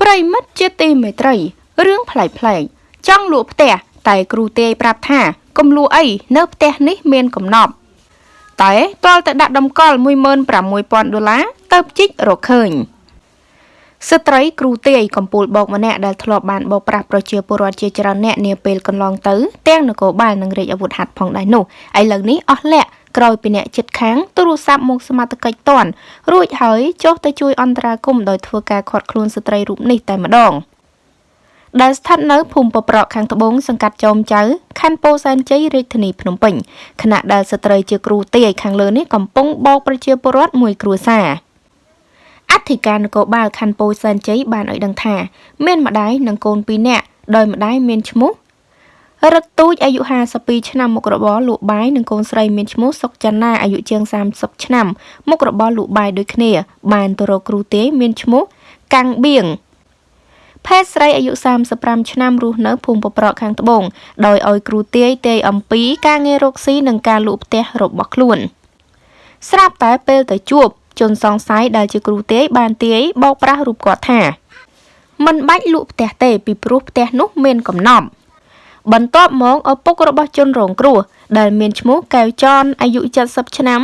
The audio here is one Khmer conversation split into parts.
ប្រិមិត្តជាទីមេត្រីរឿងប្លែកប្លែកចង់លក់ផ្ទះតែគ្រូទាយប្រាប់ថាកុំលក់អីនៅផ្ទះនេះមានកំណប់តែតលតែដាក់តម្កល់16000ដុល្លារទៅជីករកឃើញស្ត្រីគ្រូទាយកំពូលបោកម្នាក់ដែលធ្លាប់បានបោកប្រាស់ប្រជាពលរដ្ឋជាច្រើនអ្នកនាពេលកន្លងទៅទាំងនគរបាលនិងរាជអាវុធហត្ថផងដែរនោះឥឡូវនេះអស់លាក់ ក្រោយពីអ្នកចិត្តខាងទូរស័ព្ទមកសមត្ថកិច្ចតន់រួចហើយចុះទៅជួយអន្តរាគមន៍ដោយធ្វើការខាត់ខ្លួនស្ត្រីរូបនេះតែម្ដងដែលស្ថិតនៅភូមិពប្រក់ខាងត្បូងសង្កាត់ចោមចៅខណ្ឌពោធិ៍សែនជ័យរាជធានីភ្នំពេញខណៈដែលស្ត្រីជាគ្រូទាយខាងលើនេះកំពុងបោកប្រជាពលរដ្ឋមួយគ្រួសារអធិការនគរបាលខណ្ឌពោធិ៍សែនជ័យបានឲ្យដឹងថា មានម្ដាយនិងកូន2នាក់ដោយម្ដាយមានឈ្មោះ រឹកទូចអាយុ52ឆ្នាំមុខរបរលក់បាយនិងកូនស្រីមានឈ្មោះសុកចន្ទាអាយុជាង30ឆ្នាំមុខរបរលក់បាយដូចគ្នា បានទៅរកគ្រូទេមានឈ្មោះកាំងបៀងភេទស្រីអាយុ35ឆ្នាំរស់នៅភូមិពប្រក់ខាងត្បូងដោយឲ្យគ្រូទាយទាយអំពីការងាររកស៊ីនិងការលក់ផ្ទះរបស់ខ្លួនស្រាប់តែពេលទៅជួបជនសង្ស័យដែលជាគ្រូទាយបានទាយបោកប្រាស់រូបគាត់ថាមិនបាច់លក់ផ្ទះទេពីព្រោះផ្ទះនោះមានកំណប់ បន្ទាប់មកឪពុករបស់ជនរងគ្រោះដែលមានឈ្មោះកែវចនអាយុ70ឆ្នាំ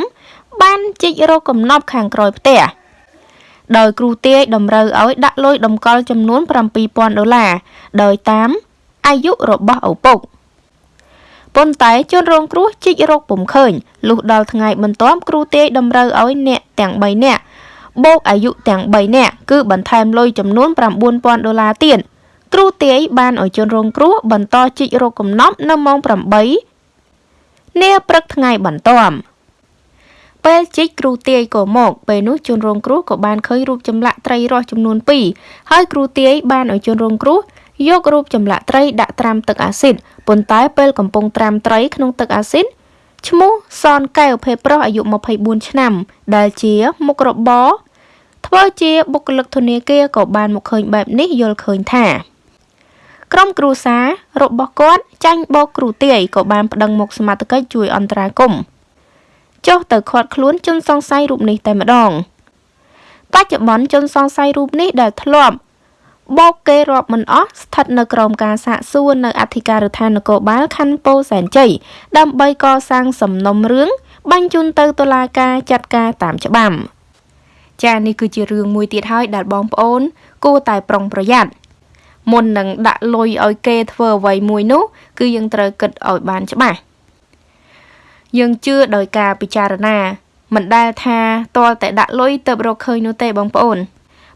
បានជីករកកំណប់ខាងក្រោយផ្ទះដោយគ្រូទាយតម្រូវឲ្យដាក់លុយតម្កល់ចំនួន7000ដុល្លារដោយតាមអាយុរបស់ឪពុកប៉ុន្តែជនរងគ្រោះជីករកពុំឃើញលុះដល់ថ្ងៃបន្ទាប់គ្រូទាយតម្រូវឲ្យអ្នកទាំង3នាក់បូកអាយុទាំង3នាក់គឺបន្ថែមលុយចំនួន9000ដុល្លារទៀត គ្រូទាយបានឲ្យជនរងគ្រោះបន្តជីករកកំណប់នៅម៉ោង8នាព្រឹកថ្ងៃបន្ទាប់ពេលជីកគ្រូទាយក៏មកពេលនោះជនរងគ្រោះក៏បានឃើញរូបចម្លាក់ត្រីរស់ចំនួន2ហើយគ្រូទាយបានឲ្យជនរងគ្រោះយករូបចម្លាក់ត្រីដាក់ត្រាំទឹកអាស៊ីតប៉ុន្តែពេលកំពុងត្រាំត្រីក្នុងទឹកអាស៊ីតឈ្មោះសនកែវភេប្រុសអាយុ24ឆ្នាំ ដែលជាមុខរបរធ្វើជាបុគ្គលិកធនាគារក៏បានមកឃើញបែបនេះយល់ឃើញថា ក្រុមគ្រួសាររបស់គាត់ចាញ់បោកគ្រូទាយក៏បានប្តឹងមកសមត្ថកិច្ចជួយអន្តរាគមន៍ចុះទៅខាត់ខ្លួនជនសង្ស័យរូបនេះតែម្ដងបច្ចុប្បន្នជនសង្ស័យរូបនេះដែលធ្លាប់បោកគេរាប់មិនអស់ស្ថិតនៅក្រោមការសាកសួរនៅអធិការដ្ឋាននគរបាលខណ្ឌពោធិ៍សែនជ័យដើម្បីកសាងសំណុំរឿងបញ្ជូនទៅតុលាការចាត់ការតាមច្បាប់ចានេះគឺជារឿងមួយទៀតហើយដែលបងប្អូន គួរតែប្រុងប្រយ័ត្ន មុននឹងដាក់លុយឲ្យគេធ្វើអ្វីមួយនោះ គឺយើងត្រូវគិតឲ្យបានច្បាស់យើងជឿដោយការពិចារណាមិនដែលថាតលតែដាក់លុយទៅរកឃើញនោះទេបងប្អូន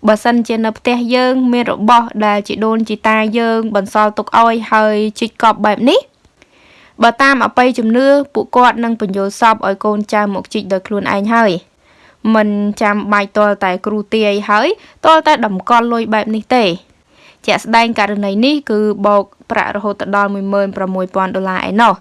បើសិនជានៅផ្ទះយើង មានរបស់ដែលជីដូនជីតាយើង បន្សល់ទុកឲ្យហើយជីកកប់បែបនេះបើតាមអបិយជំនឿពួកគាត់នឹងបញ្យល់សពឲ្យកូនចៅមកជីកដោយខ្លួនឯងហើយមិនចាំបាច់តលតែគ្រូទាយហើយតលតែតម្កល់លុយបែបនេះទេ ជាក់ស្ដែងករណីនេះគឺបោកប្រាក់រហូតដល់16000ដុល្លារឯណោះ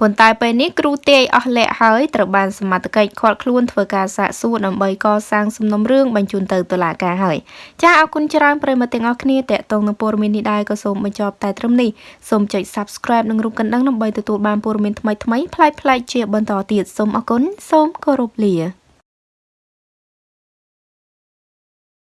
ប៉ុន្តែពេលនេះគ្រូទាយអស់លក្ខហើយត្រូវបានសមត្ថកិច្ចឃាត់ខ្លួនធ្វើការសាកសួរដើម្បីកសាងសំណុំរឿងបញ្ជូនទៅតុលាការហើយចាអរគុណច្រើនប្រិយមិត្តទាំងអស់គ្នាតេតងនឹងព័ត៌មាននេះដែរក៏សូមបញ្ចប់តែត្រឹមនេះសូមចុច Subscribe និងរូបកណ្ដឹងដើម្បីទទួលបានព័ត៌មានថ្មីៗប្លែកៗជាបន្តទៀតសូមអរគុណសូមគោរពលា